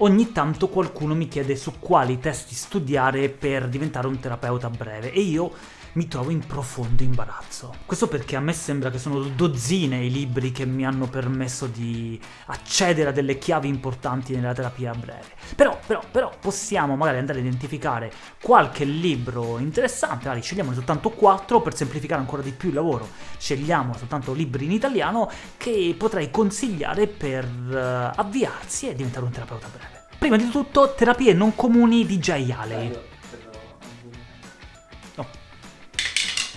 Ogni tanto qualcuno mi chiede su quali testi studiare per diventare un terapeuta breve, e io mi trovo in profondo imbarazzo. Questo perché a me sembra che sono dozzine i libri che mi hanno permesso di accedere a delle chiavi importanti nella terapia breve. Però, però, però possiamo magari andare a identificare qualche libro interessante, magari scegliamone soltanto quattro per semplificare ancora di più il lavoro. Scegliamo soltanto libri in italiano che potrei consigliare per uh, avviarsi e diventare un terapeuta breve. Prima di tutto, Terapie non comuni di Jay Haley.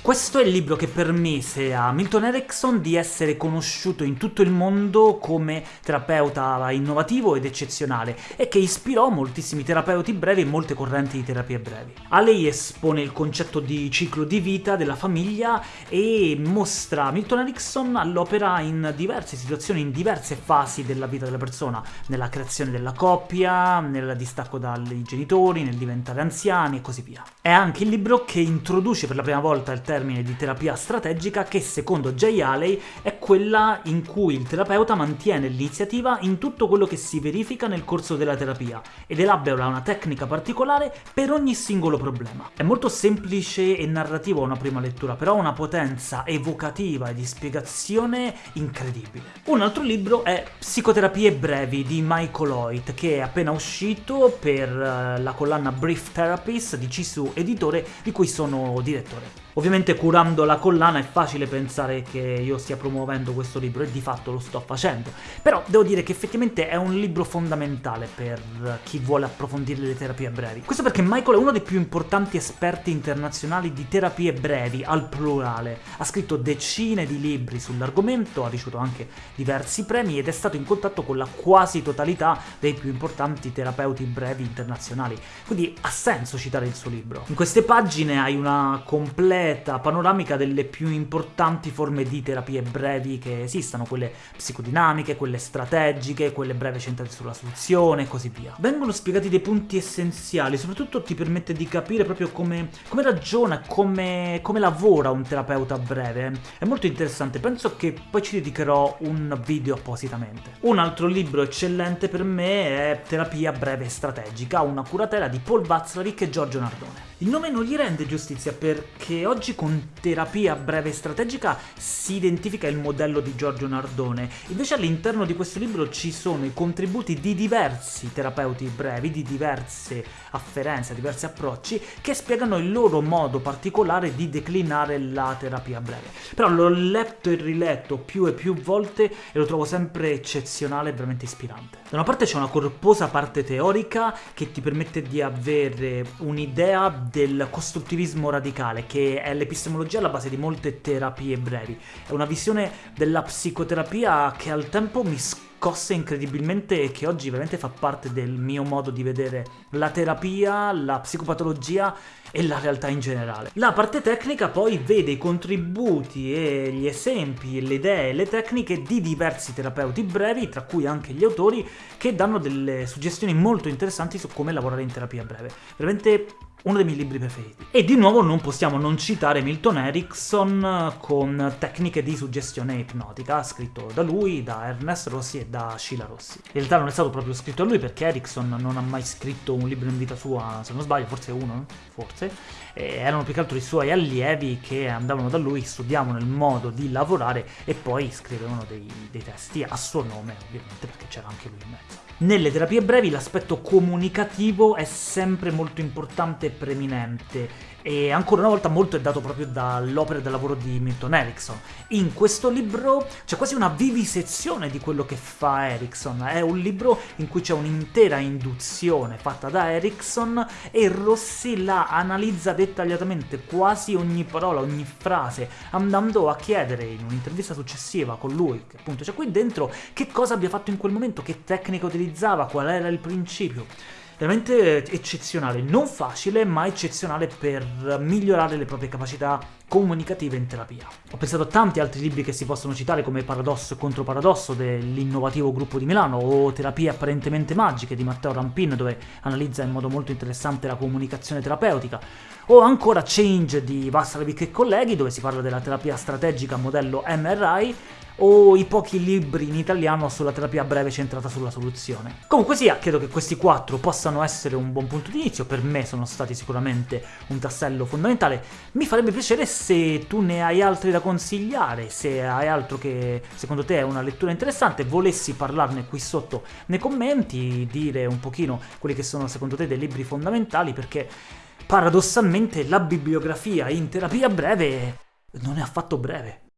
Questo è il libro che permise a Milton Erickson di essere conosciuto in tutto il mondo come terapeuta innovativo ed eccezionale, e che ispirò moltissimi terapeuti brevi e molte correnti di terapie brevi. A lei espone il concetto di ciclo di vita della famiglia e mostra Milton Erickson all'opera in diverse situazioni, in diverse fasi della vita della persona, nella creazione della coppia, nel distacco dai genitori, nel diventare anziani e così via. È anche il libro che introduce per la prima volta il termine di terapia strategica che, secondo Jay Haley, è quella in cui il terapeuta mantiene l'iniziativa in tutto quello che si verifica nel corso della terapia ed elabora una tecnica particolare per ogni singolo problema. È molto semplice e narrativo a una prima lettura, però ha una potenza evocativa e di spiegazione incredibile. Un altro libro è Psicoterapie brevi di Michael Hoyt, che è appena uscito per eh, la collana Brief Therapies di Cisu Editore, di cui sono direttore. Ovviamente curando la collana è facile pensare che io stia promuovendo questo libro, e di fatto lo sto facendo, però devo dire che effettivamente è un libro fondamentale per chi vuole approfondire le terapie brevi. Questo perché Michael è uno dei più importanti esperti internazionali di terapie brevi, al plurale. Ha scritto decine di libri sull'argomento, ha ricevuto anche diversi premi ed è stato in contatto con la quasi totalità dei più importanti terapeuti brevi internazionali, quindi ha senso citare il suo libro. In queste pagine hai una completa completa panoramica delle più importanti forme di terapie brevi che esistano, quelle psicodinamiche, quelle strategiche, quelle breve centrate sulla soluzione e così via. Vengono spiegati dei punti essenziali, soprattutto ti permette di capire proprio come, come ragiona, come, come lavora un terapeuta breve. È molto interessante, penso che poi ci dedicherò un video appositamente. Un altro libro eccellente per me è Terapia breve strategica, una curatela di Paul Watzlawick e Giorgio Nardone. Il nome non gli rende giustizia perché oggi con terapia breve strategica si identifica il modello di Giorgio Nardone, invece all'interno di questo libro ci sono i contributi di diversi terapeuti brevi, di diverse afferenze, diversi approcci, che spiegano il loro modo particolare di declinare la terapia breve. Però l'ho letto e riletto più e più volte e lo trovo sempre eccezionale e veramente ispirante. Da una parte c'è una corposa parte teorica che ti permette di avere un'idea del costruttivismo radicale, che è l'epistemologia alla base di molte terapie brevi. È una visione della psicoterapia che al tempo mi scosse incredibilmente e che oggi veramente fa parte del mio modo di vedere la terapia, la psicopatologia e la realtà in generale. La parte tecnica poi vede i contributi e gli esempi, le idee e le tecniche di diversi terapeuti brevi, tra cui anche gli autori, che danno delle suggestioni molto interessanti su come lavorare in terapia breve. Veramente uno dei miei libri preferiti. E di nuovo non possiamo non citare Milton Erickson con tecniche di suggestione ipnotica, scritto da lui, da Ernest Rossi e da Sheila Rossi. In realtà non è stato proprio scritto da lui perché Erickson non ha mai scritto un libro in vita sua, se non sbaglio, forse uno, forse, e erano più che altro i suoi allievi che andavano da lui, studiavano il modo di lavorare e poi scrivevano dei, dei testi a suo nome, ovviamente, perché c'era anche lui in mezzo. Nelle terapie brevi l'aspetto comunicativo è sempre molto importante e preeminente e ancora una volta molto è dato proprio dall'opera dal lavoro di Milton Erickson. In questo libro c'è quasi una vivisezione di quello che fa Erickson, è un libro in cui c'è un'intera induzione fatta da Erickson e Rossi la analizza dettagliatamente quasi ogni parola, ogni frase, andando a chiedere in un'intervista successiva con lui, che appunto c'è qui dentro, che cosa abbia fatto in quel momento, che tecnica utilizzava, qual era il principio veramente eccezionale, non facile ma eccezionale per migliorare le proprie capacità comunicative in terapia. Ho pensato a tanti altri libri che si possono citare come Paradosso e Controparadosso dell'innovativo gruppo di Milano o Terapie apparentemente magiche di Matteo Rampin dove analizza in modo molto interessante la comunicazione terapeutica o ancora Change di Vassaravic e colleghi dove si parla della terapia strategica modello MRI o i pochi libri in italiano sulla terapia breve centrata sulla soluzione. Comunque sia, credo che questi quattro possano essere un buon punto di inizio, per me sono stati sicuramente un tassello fondamentale. Mi farebbe piacere se tu ne hai altri da consigliare, se hai altro che secondo te è una lettura interessante, volessi parlarne qui sotto nei commenti, dire un pochino quelli che sono secondo te dei libri fondamentali, perché paradossalmente la bibliografia in terapia breve non è affatto breve.